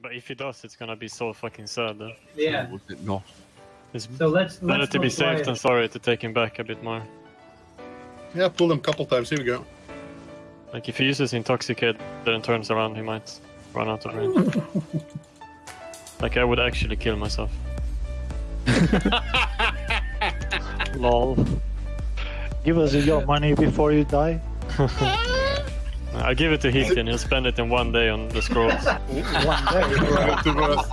But if he does, it's gonna be so fucking sad. Though. Yeah. No, it not? It's So let's better let's to be not safe than sorry to take him back a bit more. Yeah, pull him a couple times. Here we go. Like if he uses intoxicate, then turns around, he might run out of range. like I would actually kill myself. Lol. Give us your money before you die. I give it to Hiki he'll spend it in one day on the scrolls. One day. Right to us.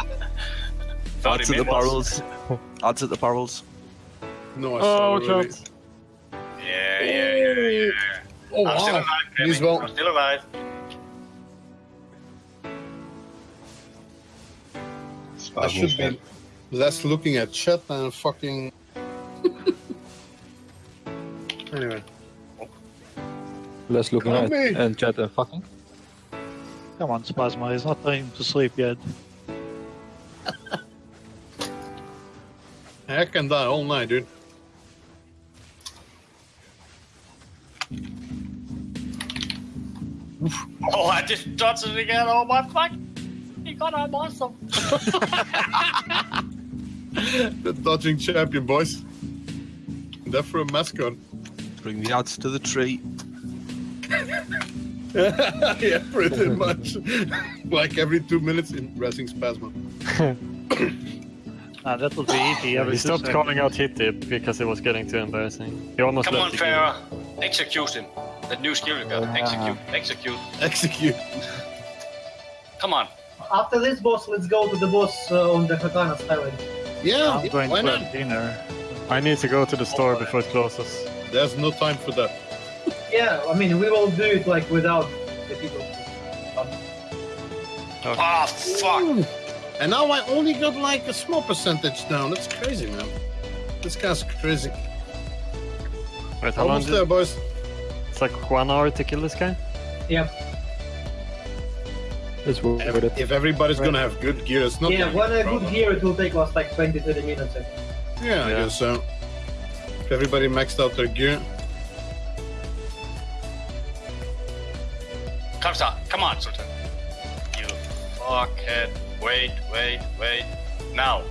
Add to the barrels. Add to the barrels. No, I oh, saw watch already. out! Yeah, yeah, yeah, yeah. Oh, I'm still wow. alive, Me as well. I'm still alive. I should be less looking at chat than fucking. anyway. Less looking Come at me. and chat and fucking. Come on, Spasma, it's not time to sleep yet. I can die all night, dude. Oh, I just dodged it again. Oh my fuck! You got I'm awesome. The dodging champion, boys. That for a mascot. Bring the ads to the tree. yeah, pretty much. like every two minutes in Racing Spasma. Nah, that would be easy. Every he stopped seconds. calling out Hitty because it was getting too embarrassing. He almost Come on, left the game. Farah. Execute him. That new skill you got. Yeah. Execute. Execute. Execute. Come on. After this boss, let's go to the boss uh, on the Hakana Skyway. Yeah, I'm going why to not? have dinner. I need to go to the store before it closes. There's no time for that. Yeah, I mean we will do it like without the people. Oh fuck! And now I only got like a small percentage down. That's crazy, man. This guy's crazy. Wait, how long? Almost Did, there, boys. it's like one hour to kill this guy. Yeah, It's worth If, it. if everybody's gonna have good gear, it's not. yeah. gonna One a a good gear, it will take us like 20, 30 minutes. I think. Yeah, I guess so. If everybody maxed out their gear. Come on, come on, Sultan. You fuckhead. Wait, wait, wait. Now.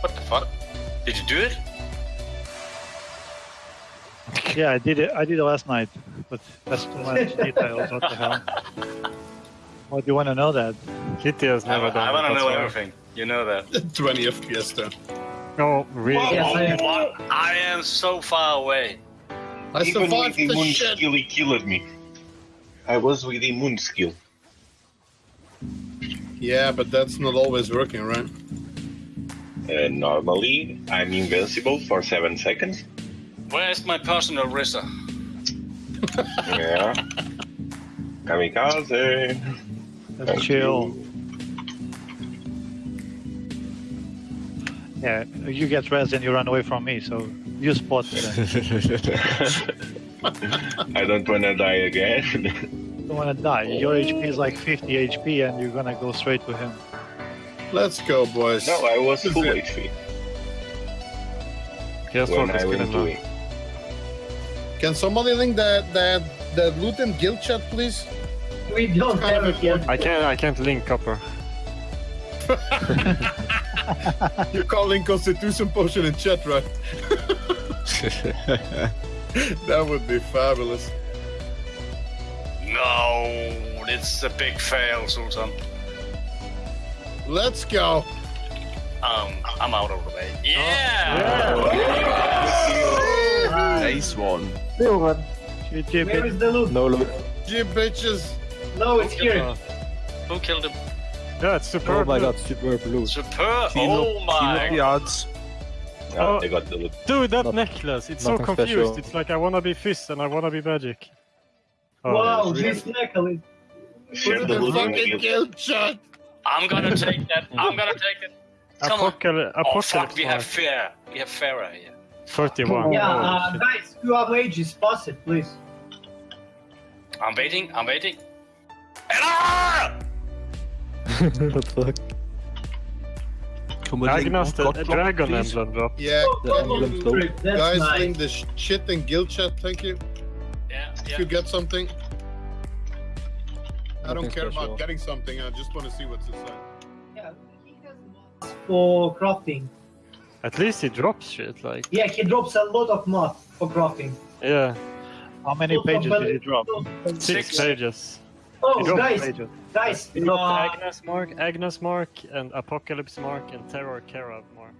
What the fuck? Did you do it? Yeah, I did it. I did it last night, but that's too much details. What the hell? Why do you want to know that? Hitty has I, never done I want to know why. everything. You know that. 20 FPS there. Oh, really? Yes, I am. I am so far away. I Even with survived the immune shit. skill, he killed me. I was with immune skill. Yeah, but that's not always working, right? Uh, normally, I'm invincible for 7 seconds. Where's my personal RZA? Yeah. Kamikaze. Let's Thank chill. you. Yeah, you get rest and you run away from me, so you spot. I don't wanna die again. You don't want to die. Your HP is like 50 HP and you're gonna go straight to him. Let's go, boys. no, I was full HP Here's when focus I went killing to now. it. Can somebody link that that that loot and guild chat, please? We don't have it yet. I can't. I can't link copper. You're calling Constitution Potion in chat, right? that would be fabulous. No, it's a big fail, Sultan. Let's go. Um, I'm out of the way. Yeah! Nice one. GG, Where is the loot? No look. Gee, bitches. No, it's here. Who killed him? Yeah, it's super. Oh my god, super blue. Superb! Clean Oh up, clean my up the ads. Yeah, Oh. I got the loot. Dude, that Not- necklace. It's so confused. special. It's like I wanna be Fizz and I wanna be Magic. Oh, wow, really? this necklace. Share Put the the loot and fucking kill. guild chat. I'm gonna take that. I'm gonna take it. Come on. Apocalypse. Oh fuck, we have Apocalypse. fair. We have Farah here. 31. Yeah, Holy uh, shit. guys, you have ages. Pass it, please. I'm waiting. I'm waiting. And ah! what the fuck? Come link. Agnes, the the dragon please. emblem drop. Yeah, The can emblem you- guys, nice. link the shit in guild chat. Thank you. Yeah, If you get something. I don't care special. about getting something. I just want to see what's inside. Yeah, he has mods for crafting. At least he drops shit, like, Yeah, he drops a lot of mods for crafting. yeah. How many Lots pages did he drop? Six, Six. pages. Oh, He dropped guys, Pages. guys, uh, Agnes Mark, Agnes Mark, and Apocalypse Mark, and Terror Kara Mark.